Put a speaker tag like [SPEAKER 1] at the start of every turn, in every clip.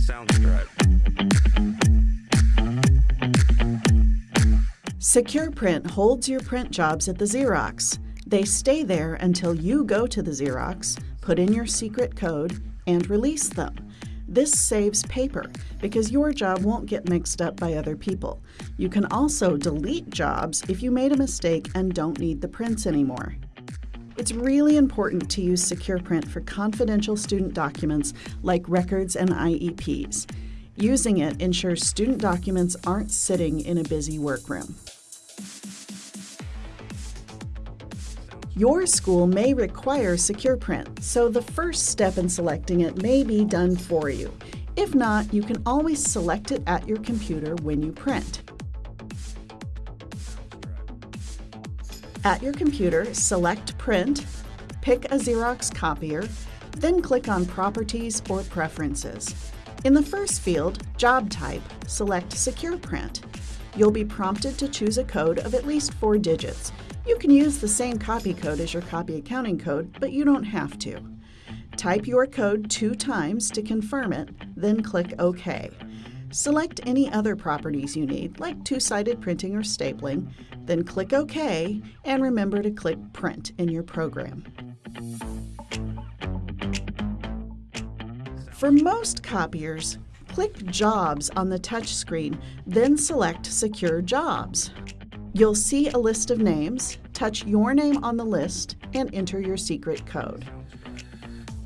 [SPEAKER 1] Soundstripe.
[SPEAKER 2] Secure Print holds your print jobs at the Xerox. They stay there until you go to the Xerox, put in your secret code, and release them. This saves paper because your job won't get mixed up by other people. You can also delete jobs if you made a mistake and don't need the prints anymore. It's really important to use Secure Print for confidential student documents like records and IEPs. Using it ensures student documents aren't sitting in a busy workroom. Your school may require Secure Print, so the first step in selecting it may be done for you. If not, you can always select it at your computer when you print. At your computer, select Print, pick a Xerox copier, then click on Properties or Preferences. In the first field, Job Type, select Secure Print. You'll be prompted to choose a code of at least four digits. You can use the same copy code as your copy accounting code, but you don't have to. Type your code two times to confirm it, then click OK. Select any other properties you need, like two-sided printing or stapling, then click OK, and remember to click Print in your program. For most copiers, click Jobs on the touchscreen, then select Secure Jobs. You'll see a list of names, touch your name on the list, and enter your secret code.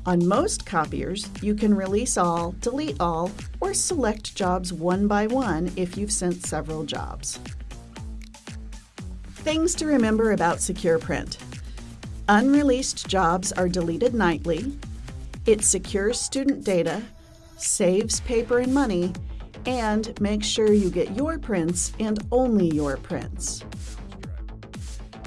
[SPEAKER 2] On most copiers, you can release all, delete all, or select jobs one by one if you've sent several jobs. Things to remember about Secure Print. Unreleased jobs are deleted nightly. It secures student data, saves paper and money, and make sure you get your prints and only your prints.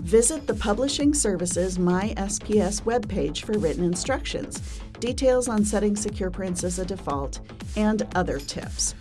[SPEAKER 2] Visit the Publishing Services MySPS webpage for written instructions, details on setting secure prints as a default, and other tips.